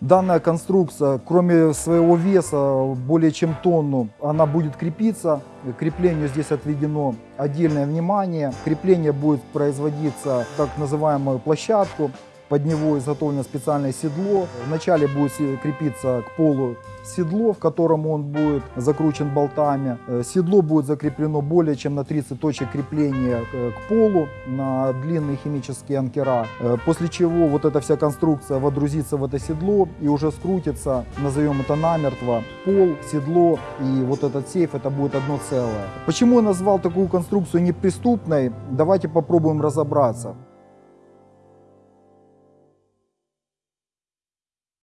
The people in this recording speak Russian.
Данная конструкция, кроме своего веса, более чем тонну, она будет крепиться. Креплению здесь отведено отдельное внимание. Крепление будет производиться так называемую площадку. Под него изготовлено специальное седло. Вначале будет крепиться к полу седло, в котором он будет закручен болтами. Э, Седло будет закреплено более чем на 30 точек крепления э, к полу на длинные химические анкера. Э, После чего вот эта вся конструкция водрузится в это седло и уже скрутится, назовем это намертво, пол, седло и вот этот сейф, это будет одно целое. Почему я назвал такую конструкцию неприступной? Давайте попробуем разобраться.